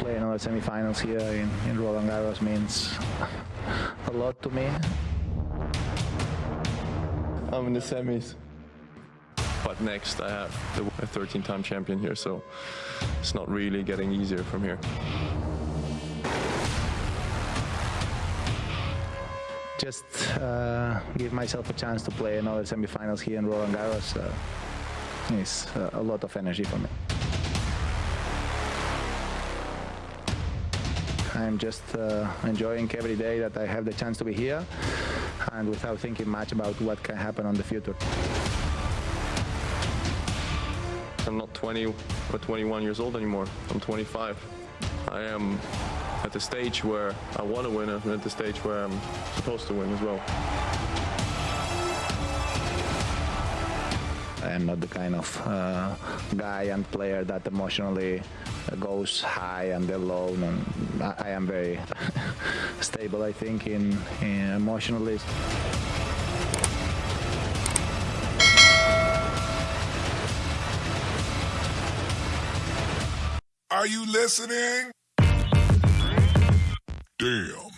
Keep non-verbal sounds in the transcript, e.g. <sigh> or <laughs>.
play another semifinals here in, in Roland Garros means a lot to me. I'm in the semis. But next I have the 13-time champion here, so it's not really getting easier from here. Just uh, give myself a chance to play another semifinals here in Roland Garros uh, is uh, a lot of energy for me. I'm just uh, enjoying every day that I have the chance to be here and without thinking much about what can happen on the future. I'm not 20 or 21 years old anymore. I'm 25. I am at the stage where I want to win and at the stage where I'm supposed to win as well. I am not the kind of uh, guy and player that emotionally goes high and low. And I, I am very <laughs> stable, I think, in, in emotionally. Are you listening? Damn.